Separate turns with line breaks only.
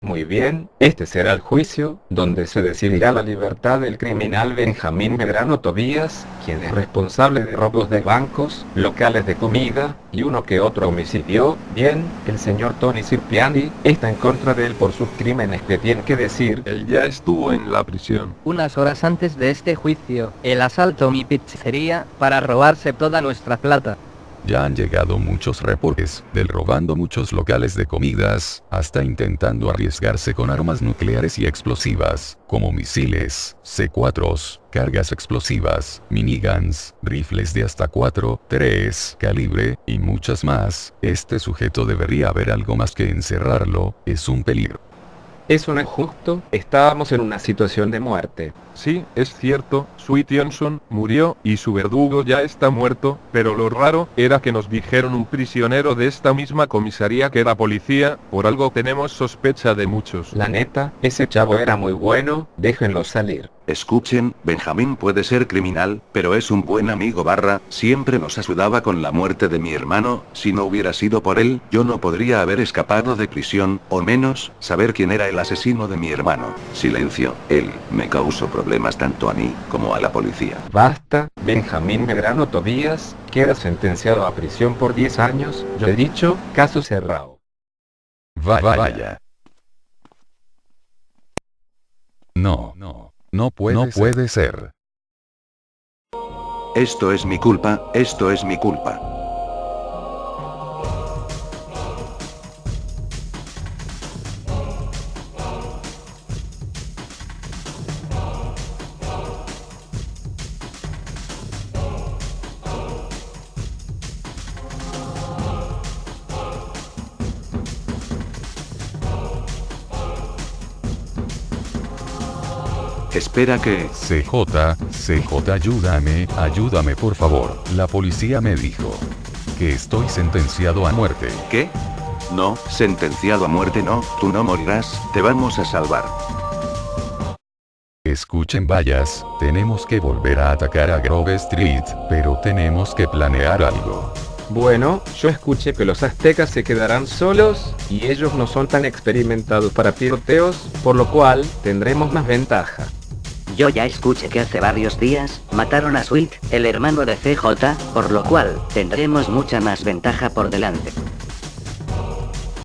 Muy bien, este será el juicio, donde se decidirá la libertad del criminal Benjamín Medrano Tobías, quien es responsable de robos de bancos, locales de comida, y uno que otro homicidio. Bien, el señor Tony Cipriani está en contra de él por sus crímenes que tiene que decir.
Él ya estuvo en la prisión.
Unas horas antes de este juicio, el asalto a mi pizzería, para robarse toda nuestra plata.
Ya han llegado muchos reportes, del robando muchos locales de comidas, hasta intentando arriesgarse con armas nucleares y explosivas, como misiles, C4s, cargas explosivas, miniguns, rifles de hasta 4, 3 calibre, y muchas más, este sujeto debería haber algo más que encerrarlo, es un peligro.
Eso no es justo, estábamos en una situación de muerte.
Sí, es cierto, Sweet Johnson murió y su verdugo ya está muerto, pero lo raro era que nos dijeron un prisionero de esta misma comisaría que era policía, por algo tenemos sospecha de muchos.
La neta, ese chavo era muy bueno, déjenlo salir.
Escuchen, Benjamín puede ser criminal, pero es un buen amigo barra, siempre nos ayudaba con la muerte de mi hermano, si no hubiera sido por él, yo no podría haber escapado de prisión, o menos, saber quién era el asesino de mi hermano. Silencio, él, me causó problemas tanto a mí, como a la policía.
Basta, Benjamín Medrano Tobías, queda sentenciado a prisión por 10 años, yo he dicho, caso cerrado.
Va- vaya. No, no, no puede, no puede ser.
Esto es mi culpa, esto es mi culpa. Espera que...
CJ, CJ ayúdame, ayúdame por favor. La policía me dijo que estoy sentenciado a muerte.
¿Qué? No, sentenciado a muerte no, tú no morirás, te vamos a salvar.
Escuchen vallas, tenemos que volver a atacar a Grove Street, pero tenemos que planear algo.
Bueno, yo escuché que los aztecas se quedarán solos, y ellos no son tan experimentados para tiroteos, por lo cual, tendremos más ventaja.
Yo ya escuché que hace varios días, mataron a Sweet, el hermano de CJ, por lo cual, tendremos mucha más ventaja por delante.